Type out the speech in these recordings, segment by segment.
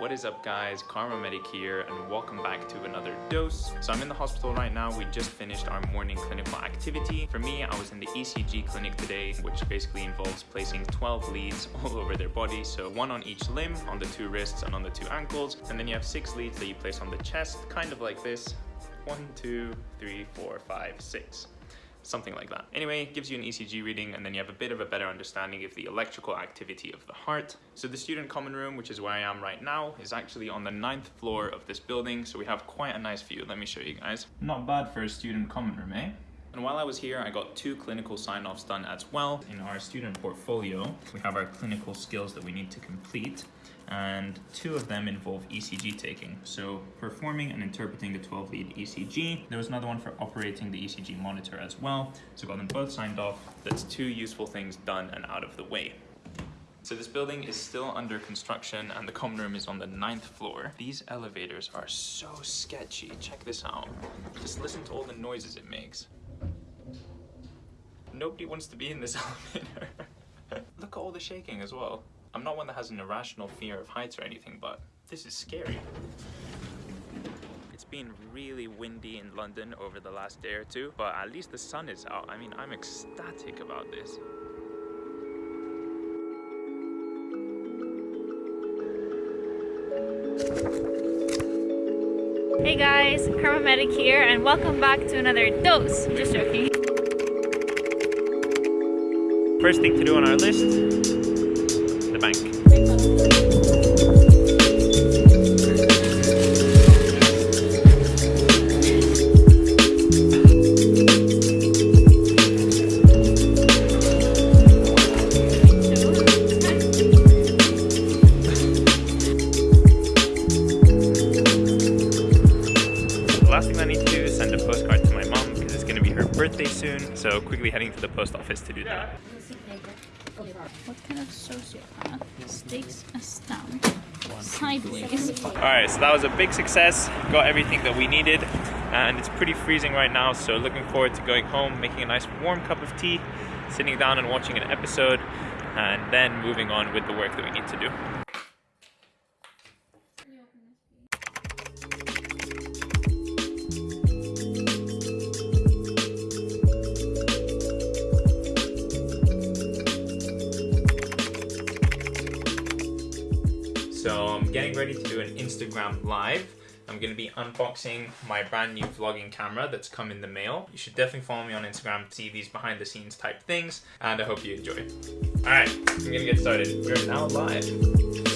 What is up guys, KharmaMedic here and welcome back to another dose. So I'm in the hospital right now, we just finished our morning clinical activity. For me, I was in the ECG clinic today, which basically involves placing 12 leads all over their body. So one on each limb, on the two wrists and on the two ankles. And then you have six leads that you place on the chest, kind of like this. One, two, three, four, five, six something like that. Anyway, it gives you an ECG reading and then you have a bit of a better understanding of the electrical activity of the heart. So the student common room, which is where I am right now, is actually on the ninth floor of this building. So we have quite a nice view. Let me show you guys. Not bad for a student common room, eh? And while I was here, I got two clinical sign-offs done as well. In our student portfolio, we have our clinical skills that we need to complete and two of them involve ECG taking. So performing and interpreting the 12 lead ECG. There was another one for operating the ECG monitor as well. So got them both signed off. That's two useful things done and out of the way. So this building is still under construction and the common room is on the ninth floor. These elevators are so sketchy. Check this out. Just listen to all the noises it makes. Nobody wants to be in this elevator. Look at all the shaking as well. I'm not one that has an irrational fear of heights or anything, but this is scary. It's been really windy in London over the last day or two, but at least the sun is out. I mean, I'm ecstatic about this. Hey guys, KharmaMedic here and welcome back to another dose. Just joking. First thing to do on our list bank. last thing I need to do is send a postcard to my mom because it's going to be her birthday soon. So quickly heading to the post office to do that. What kind of sociopath stakes a stamp sideways? Alright, so that was a big success. Got everything that we needed. And it's pretty freezing right now, so looking forward to going home, making a nice warm cup of tea, sitting down and watching an episode, and then moving on with the work that we need to do. Getting ready to do an Instagram live. I'm going to be unboxing my brand new vlogging camera that's come in the mail. You should definitely follow me on Instagram to see these behind the scenes type things and I hope you enjoy. Alright, I'm going to get started. We're now live.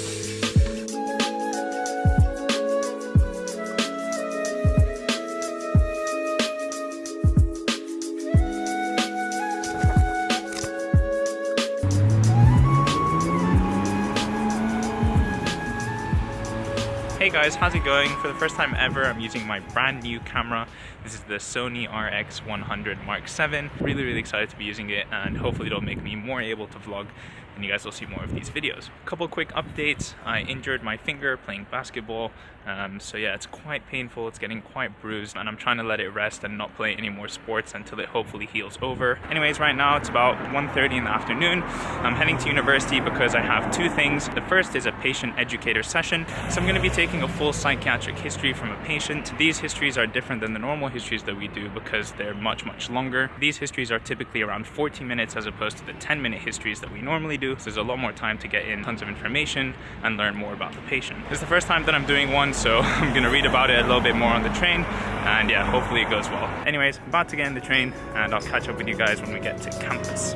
Guys, how's it going? For the first time ever, I'm using my brand new camera. This is the Sony RX100 Mark 7. Really, really excited to be using it and hopefully it'll make me more able to vlog and you guys will see more of these videos. A couple quick updates. I injured my finger playing basketball. Um, so yeah, it's quite painful. It's getting quite bruised and I'm trying to let it rest and not play any more sports until it hopefully heals over. Anyways, right now it's about 1.30 in the afternoon. I'm heading to university because I have two things. The first is a patient educator session. So I'm gonna be taking a full psychiatric history from a patient. These histories are different than the normal histories that we do because they're much, much longer. These histories are typically around 40 minutes as opposed to the 10 minute histories that we normally do do. So there's a lot more time to get in tons of information and learn more about the patient. It's the first time that I'm doing one, so I'm gonna read about it a little bit more on the train. And yeah, hopefully it goes well. Anyways, about to get in the train and I'll catch up with you guys when we get to campus.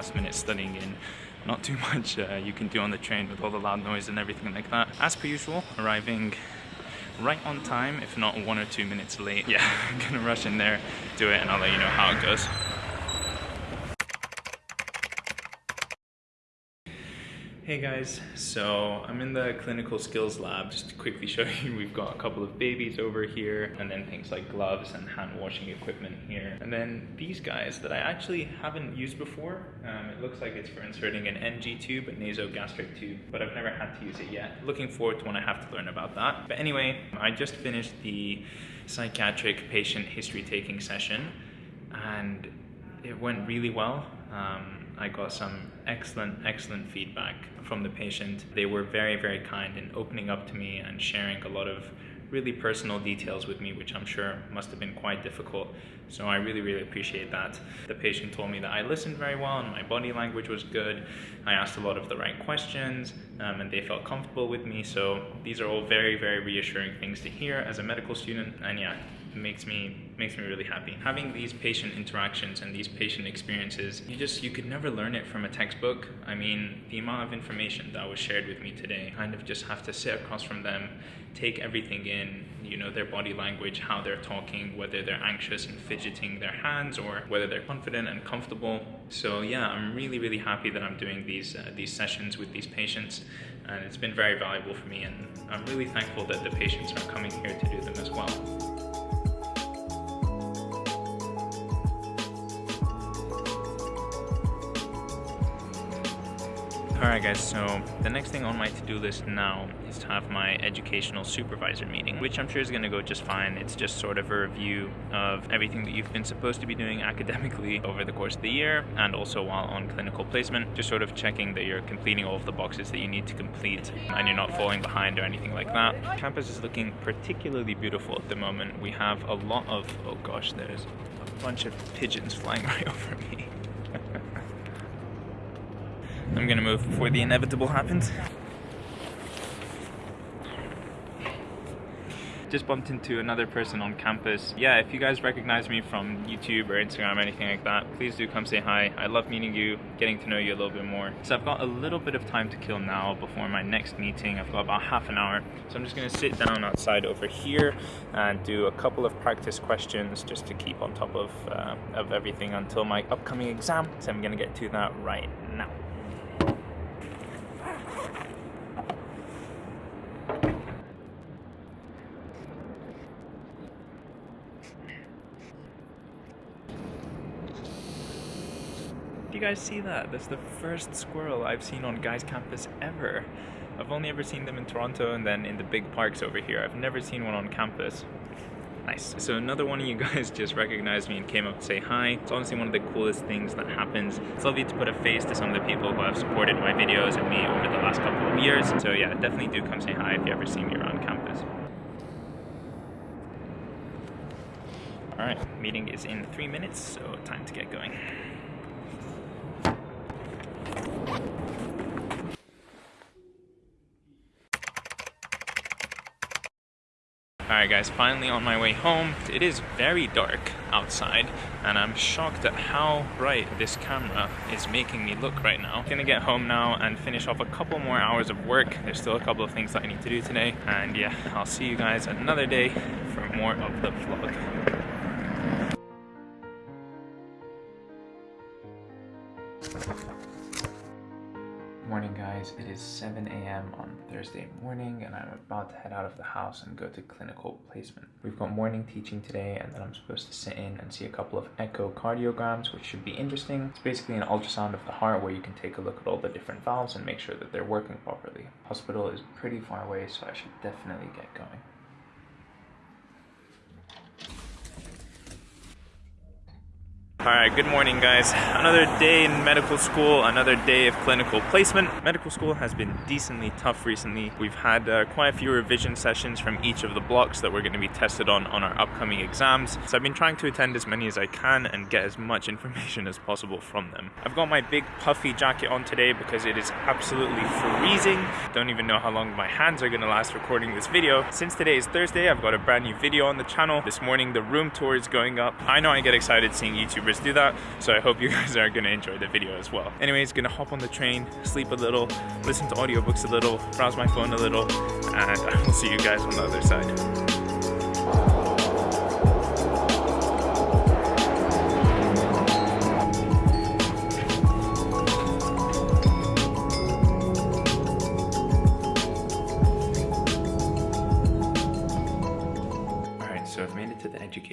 Last minute studying in. Not too much uh, you can do on the train with all the loud noise and everything like that. As per usual, arriving right on time, if not one or two minutes late. Yeah, I'm gonna rush in there, do it, and I'll let you know how it goes. Hey guys, so I'm in the clinical skills lab. Just to quickly show you, we've got a couple of babies over here, and then things like gloves and hand washing equipment here. And then these guys that I actually haven't used before. Um, it looks like it's for inserting an NG tube, a nasogastric tube, but I've never had to use it yet. Looking forward to when I have to learn about that. But anyway, I just finished the psychiatric patient history taking session, and it went really well. Um, I got some excellent, excellent feedback from the patient. They were very, very kind in opening up to me and sharing a lot of really personal details with me, which I'm sure must have been quite difficult. So I really, really appreciate that. The patient told me that I listened very well and my body language was good. I asked a lot of the right questions um, and they felt comfortable with me. So these are all very, very reassuring things to hear as a medical student. And yeah, makes me makes me really happy. Having these patient interactions and these patient experiences, you just you could never learn it from a textbook. I mean, the amount of information that was shared with me today, kind of just have to sit across from them, take everything in, you know, their body language, how they're talking, whether they're anxious and fidgeting their hands or whether they're confident and comfortable. So yeah, I'm really really happy that I'm doing these uh, these sessions with these patients and it's been very valuable for me and I'm really thankful that the patients are coming here to do them as well. Alright guys, so the next thing on my to-do list now is to have my educational supervisor meeting, which I'm sure is going to go just fine. It's just sort of a review of everything that you've been supposed to be doing academically over the course of the year and also while on clinical placement, just sort of checking that you're completing all of the boxes that you need to complete and you're not falling behind or anything like that. Campus is looking particularly beautiful at the moment. We have a lot of, oh gosh, there's a bunch of pigeons flying right over me. I'm gonna move before the inevitable happens. Just bumped into another person on campus. Yeah, if you guys recognize me from YouTube or Instagram or anything like that, please do come say hi. I love meeting you, getting to know you a little bit more. So I've got a little bit of time to kill now before my next meeting. I've got about half an hour. So I'm just gonna sit down outside over here and do a couple of practice questions just to keep on top of, uh, of everything until my upcoming exam. So I'm gonna get to that right now. You guys see that? That's the first squirrel I've seen on Guy's campus ever. I've only ever seen them in Toronto and then in the big parks over here. I've never seen one on campus. Nice. So another one of you guys just recognized me and came up to say hi. It's honestly one of the coolest things that happens. It's lovely to put a face to some of the people who have supported my videos and me over the last couple of years. So yeah, definitely do come say hi if you ever see me around campus. Alright, meeting is in three minutes, so time to get going. Alright guys, finally on my way home. It is very dark outside and I'm shocked at how bright this camera is making me look right now. I'm gonna get home now and finish off a couple more hours of work. There's still a couple of things that I need to do today and yeah, I'll see you guys another day for more of the vlog. Morning guys, it is 7 a.m. on Thursday morning and I'm about to head out of the house and go to clinical placement. We've got morning teaching today and then I'm supposed to sit in and see a couple of echocardiograms which should be interesting. It's basically an ultrasound of the heart where you can take a look at all the different valves and make sure that they're working properly. Hospital is pretty far away so I should definitely get going. Alright, good morning guys. Another day in medical school, another day of clinical placement. Medical school has been decently tough recently. We've had uh, quite a few revision sessions from each of the blocks that we're going to be tested on on our upcoming exams. So I've been trying to attend as many as I can and get as much information as possible from them. I've got my big puffy jacket on today because it is absolutely freezing. Don't even know how long my hands are going to last recording this video. Since today is Thursday, I've got a brand new video on the channel. This morning the room tour is going up. I know I get excited seeing Do that. So I hope you guys are gonna enjoy the video as well. Anyways, gonna hop on the train, sleep a little, listen to audiobooks a little, browse my phone a little, and I will see you guys on the other side.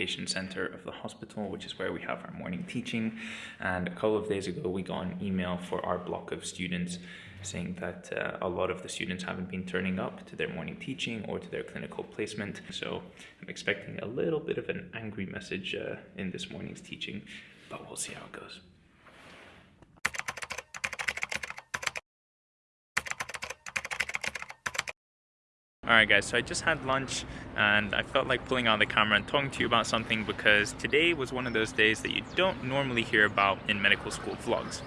Center of the hospital, which is where we have our morning teaching. And a couple of days ago, we got an email for our block of students saying that uh, a lot of the students haven't been turning up to their morning teaching or to their clinical placement. So I'm expecting a little bit of an angry message uh, in this morning's teaching, but we'll see how it goes. Alright guys, so I just had lunch and I felt like pulling out the camera and talking to you about something because today was one of those days that you don't normally hear about in medical school vlogs.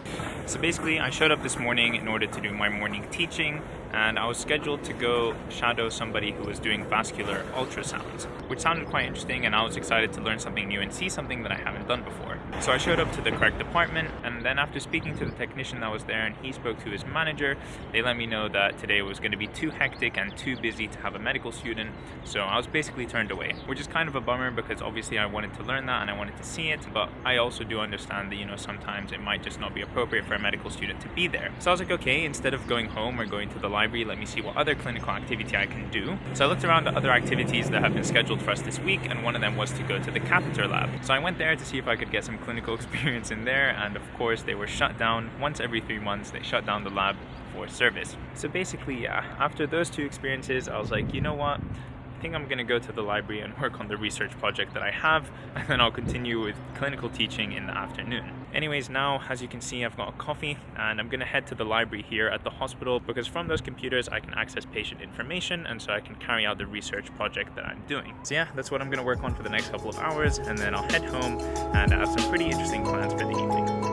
So basically I showed up this morning in order to do my morning teaching and I was scheduled to go shadow somebody who was doing vascular ultrasounds, which sounded quite interesting and I was excited to learn something new and see something that I haven't done before. So I showed up to the correct department and then after speaking to the technician that was there and he spoke to his manager, they let me know that today was going to be too hectic and too busy to have a medical student, so I was basically turned away, which is kind of a bummer because obviously I wanted to learn that and I wanted to see it, but I also do understand that, you know, sometimes it might just not be appropriate for a medical student to be there. So I was like, okay, instead of going home or going to the library, let me see what other clinical activity I can do. So I looked around at other activities that have been scheduled for us this week, and one of them was to go to the catheter lab. So I went there to see if I could get some clinical experience in there, and of course they were shut down once every three months. They shut down the lab for service. So basically, yeah, after those two experiences, I was like, you know what? I think I'm gonna go to the library and work on the research project that I have, and then I'll continue with clinical teaching in the afternoon. Anyways, now, as you can see, I've got a coffee, and I'm gonna head to the library here at the hospital, because from those computers, I can access patient information, and so I can carry out the research project that I'm doing. So yeah, that's what I'm gonna work on for the next couple of hours, and then I'll head home, and I have some pretty interesting plans for the evening.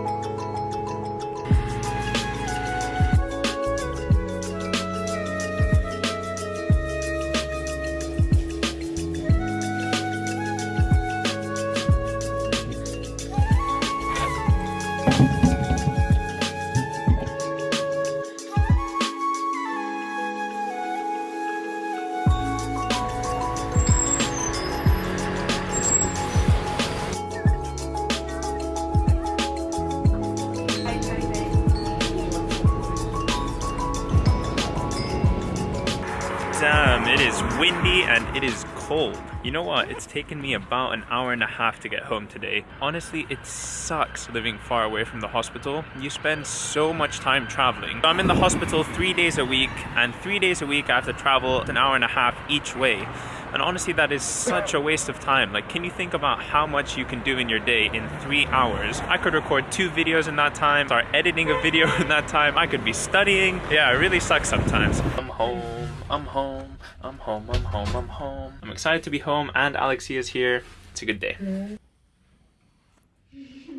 Windy and it is cold. You know what? It's taken me about an hour and a half to get home today. Honestly, it sucks living far away from the hospital. You spend so much time traveling. I'm in the hospital three days a week, and three days a week I have to travel an hour and a half each way. And honestly, that is such a waste of time. Like, can you think about how much you can do in your day in three hours? I could record two videos in that time, start editing a video in that time. I could be studying. Yeah, it really sucks sometimes. I'm home. I'm home, I'm home, I'm home, I'm home. I'm excited to be home and Alexia's here. It's a good day.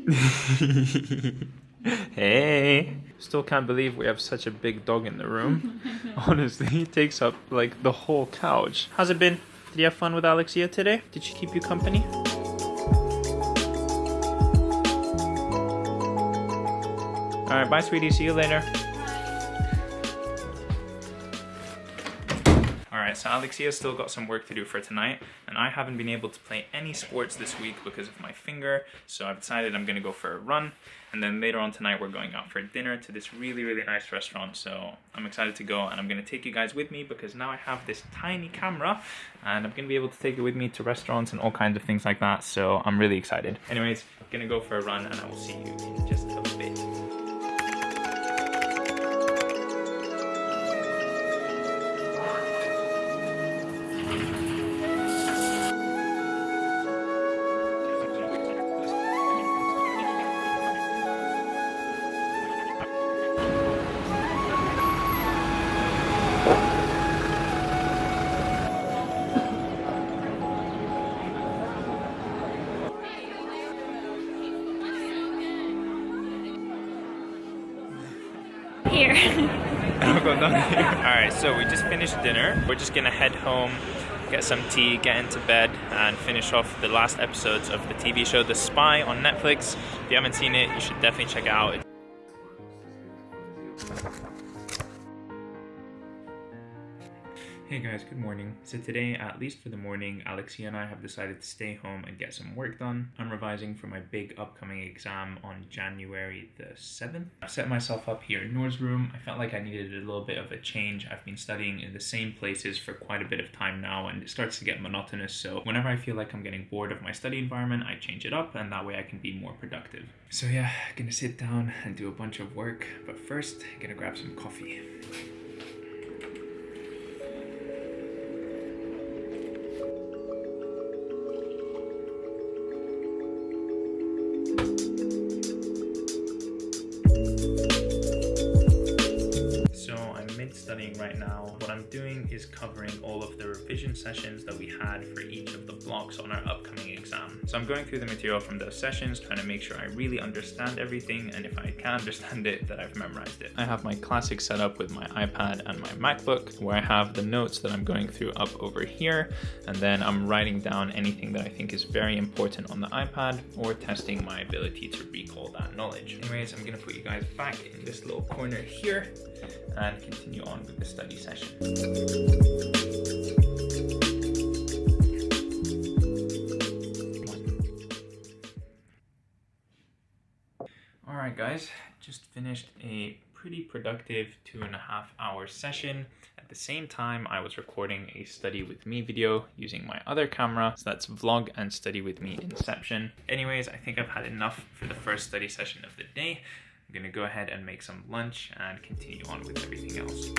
hey. Still can't believe we have such a big dog in the room. Honestly, he takes up like the whole couch. How's it been? Did you have fun with Alexia today? Did she keep you company? Alright, bye sweetie, see you later. Alright, so Alexia's still got some work to do for tonight, and I haven't been able to play any sports this week because of my finger, so I've decided I'm gonna go for a run, and then later on tonight we're going out for dinner to this really, really nice restaurant, so I'm excited to go, and I'm gonna take you guys with me because now I have this tiny camera, and I'm gonna be able to take it with me to restaurants and all kinds of things like that, so I'm really excited. Anyways, gonna go for a run, and I will see you in just a bit. So we just finished dinner. We're just gonna head home, get some tea, get into bed, and finish off the last episodes of the TV show The Spy on Netflix. If you haven't seen it, you should definitely check it out. Hey guys, good morning. So today, at least for the morning, Alexia and I have decided to stay home and get some work done. I'm revising for my big upcoming exam on January the 7th. I've set myself up here in Noor's room. I felt like I needed a little bit of a change. I've been studying in the same places for quite a bit of time now and it starts to get monotonous. So whenever I feel like I'm getting bored of my study environment, I change it up and that way I can be more productive. So yeah, gonna sit down and do a bunch of work. But first, gonna grab some coffee. Blocks on our upcoming exam. So I'm going through the material from those sessions, trying to make sure I really understand everything, and if I can't understand it, that I've memorized it. I have my classic setup with my iPad and my MacBook, where I have the notes that I'm going through up over here, and then I'm writing down anything that I think is very important on the iPad, or testing my ability to recall that knowledge. Anyways, I'm gonna put you guys back in this little corner here, and continue on with the study session. All right, guys, just finished a pretty productive two and a half hour session. At the same time, I was recording a study with me video using my other camera. So that's vlog and study with me inception. Anyways, I think I've had enough for the first study session of the day. I'm gonna go ahead and make some lunch and continue on with everything else.